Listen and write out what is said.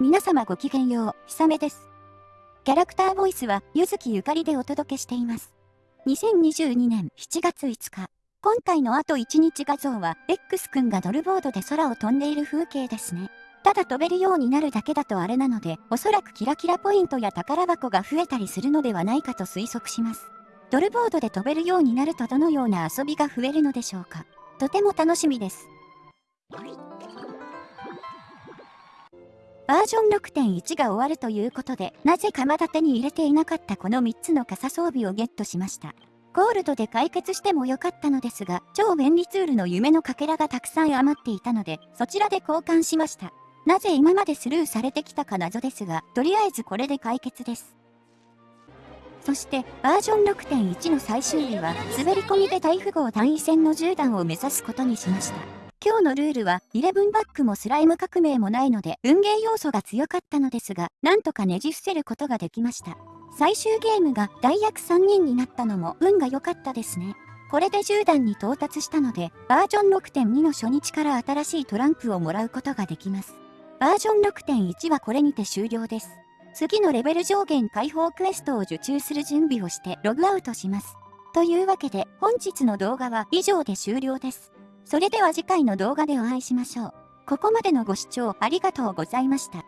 皆様ごきげんよう、ひさめです。キャラクターボイスは、ゆずきゆかりでお届けしています。2022年7月5日。今回のあと1日画像は、X 君がドルボードで空を飛んでいる風景ですね。ただ飛べるようになるだけだとあれなので、おそらくキラキラポイントや宝箱が増えたりするのではないかと推測します。ドルボードで飛べるようになるとどのような遊びが増えるのでしょうか。とても楽しみです。バージョン6.1が終わるということで、なぜかまだ手に入れていなかったこの3つの傘装備をゲットしました。ゴールドで解決してもよかったのですが、超便利ツールの夢のかけらがたくさん余っていたので、そちらで交換しました。なぜ今までスルーされてきたか謎ですが、とりあえずこれで解決です。そして、バージョン6.1の最終日は、滑り込みで大富豪単位戦の10段を目指すことにしました。今日のルールは、11バックもスライム革命もないので、運ゲー要素が強かったのですが、なんとかねじ伏せることができました。最終ゲームが大役3人になったのも運が良かったですね。これで10段に到達したので、バージョン6.2の初日から新しいトランプをもらうことができます。バージョン6.1はこれにて終了です。次のレベル上限解放クエストを受注する準備をしてログアウトします。というわけで本日の動画は以上で終了です。それでは次回の動画でお会いしましょう。ここまでのご視聴ありがとうございました。